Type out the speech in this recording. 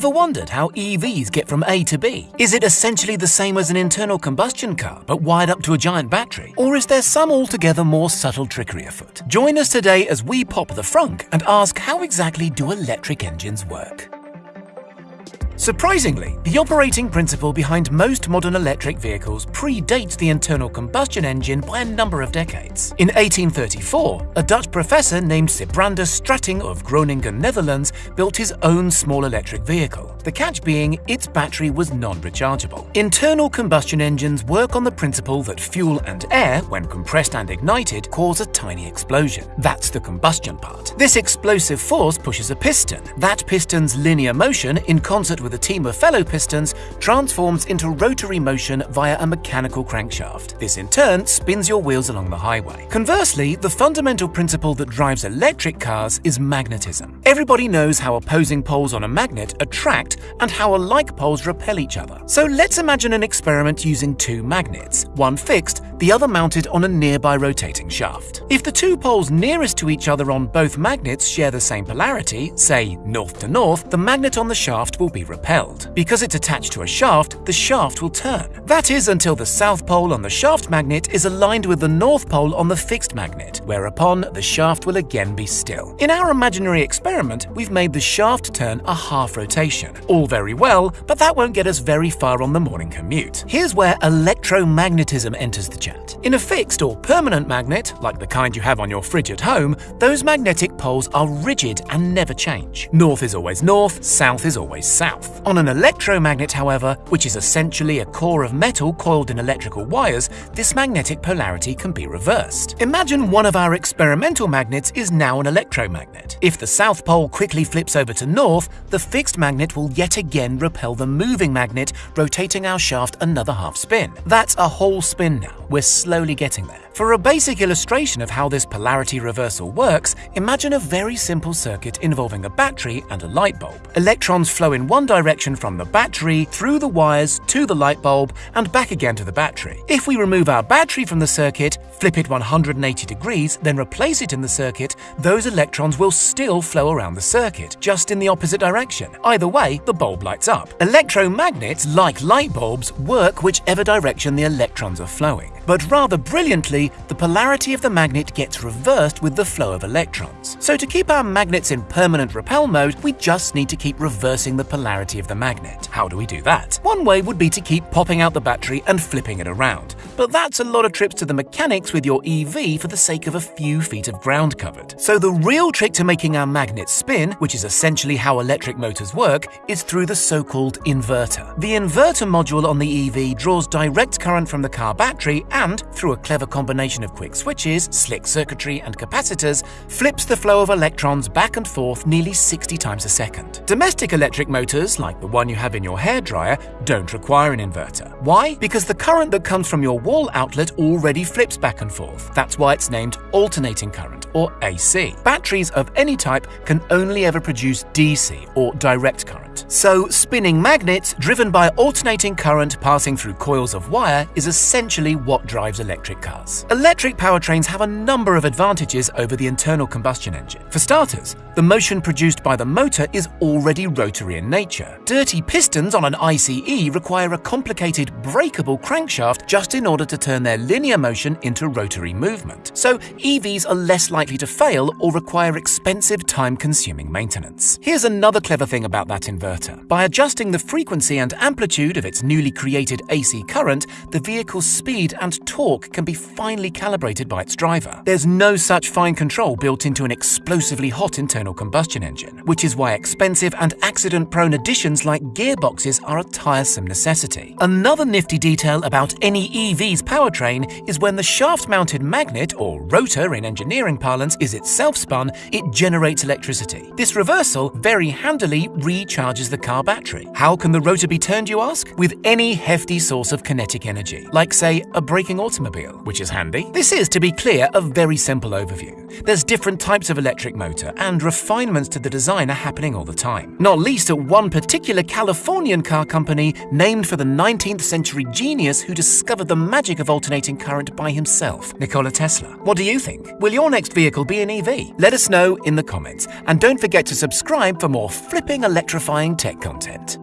Ever wondered how EVs get from A to B? Is it essentially the same as an internal combustion car, but wired up to a giant battery? Or is there some altogether more subtle trickery afoot? Join us today as we pop the frunk and ask how exactly do electric engines work? Surprisingly, the operating principle behind most modern electric vehicles predates the internal combustion engine by a number of decades. In 1834, a Dutch professor named Sibrander Stratingh of Groningen, Netherlands, built his own small electric vehicle. The catch being its battery was non-rechargeable. Internal combustion engines work on the principle that fuel and air, when compressed and ignited, cause a tiny explosion. That's the combustion part. This explosive force pushes a piston. That piston's linear motion, in concert with with a team of fellow pistons transforms into rotary motion via a mechanical crankshaft. This in turn spins your wheels along the highway. Conversely, the fundamental principle that drives electric cars is magnetism. Everybody knows how opposing poles on a magnet attract and how alike poles repel each other. So let's imagine an experiment using two magnets, one fixed, the other mounted on a nearby rotating shaft. If the two poles nearest to each other on both magnets share the same polarity, say north to north, the magnet on the shaft will be repelled repelled. Because it's attached to a shaft, the shaft will turn. That is until the south pole on the shaft magnet is aligned with the north pole on the fixed magnet, whereupon the shaft will again be still. In our imaginary experiment, we've made the shaft turn a half rotation. All very well, but that won't get us very far on the morning commute. Here's where electromagnetism enters the chat. In a fixed or permanent magnet, like the kind you have on your fridge at home, those magnetic poles are rigid and never change. North is always north, south is always south. On an electromagnet, however, which is essentially a core of metal coiled in electrical wires, this magnetic polarity can be reversed. Imagine one of our experimental magnets is now an electromagnet. If the south pole quickly flips over to north, the fixed magnet will yet again repel the moving magnet, rotating our shaft another half spin. That's a whole spin now. We're slowly getting there. For a basic illustration of how this polarity reversal works, imagine a very simple circuit involving a battery and a light bulb. Electrons flow in one direction from the battery, through the wires, to the light bulb, and back again to the battery. If we remove our battery from the circuit, flip it 180 degrees, then replace it in the circuit, those electrons will still flow around the circuit, just in the opposite direction. Either way, the bulb lights up. Electromagnets, like light bulbs, work whichever direction the electrons are flowing. But rather brilliantly, the polarity of the magnet gets reversed with the flow of electrons. So to keep our magnets in permanent repel mode, we just need to keep reversing the polarity of the magnet. How do we do that? One way would be to keep popping out the battery and flipping it around. But that's a lot of trips to the mechanics with your EV for the sake of a few feet of ground covered. So the real trick to making our magnet spin, which is essentially how electric motors work, is through the so-called inverter. The inverter module on the EV draws direct current from the car battery and, through a clever combination of quick switches, slick circuitry, and capacitors, flips the flow of electrons back and forth nearly 60 times a second. Domestic electric motors, like the one you have in your hairdryer, don't require an inverter. Why? Because the current that comes from your wall outlet already flips back and forth. That's why it's named alternating current, or AC. Batteries of any type can only ever produce DC, or direct current. So, spinning magnets, driven by alternating current passing through coils of wire, is essentially what drives electric cars. Electric powertrains have a number of advantages over the internal combustion engine. For starters, the motion produced by the motor is already rotary in nature. Dirty pistons on an ICE require a complicated breakable crankshaft just in order to turn their linear motion into rotary movement. So EVs are less likely to fail or require expensive time-consuming maintenance. Here's another clever thing about that inverter. By adjusting the frequency and amplitude of its newly created AC current, the vehicle's speed and torque can be finely calibrated by its driver. There's no such fine control built into an explosively hot internal combustion engine, which is why expensive and accident-prone additions like gearboxes are a tiresome necessity. Another nifty detail about any EV's powertrain is when the shaft-mounted magnet, or rotor in engineering parlance, is itself spun, it generates electricity. This reversal very handily recharges the car battery. How can the rotor be turned, you ask? With any hefty source of kinetic energy, like say a braking automobile, which is handy. This is, to be clear, a very simple overview. There's different types of electric motor, and refinements to the design are happening all the time. Not least at one particular Californian car company named for the 19th century genius who discovered the magic of alternating current by himself, Nikola Tesla. What do you think? Will your next vehicle be an EV? Let us know in the comments. And don't forget to subscribe for more flipping electrifying tech content.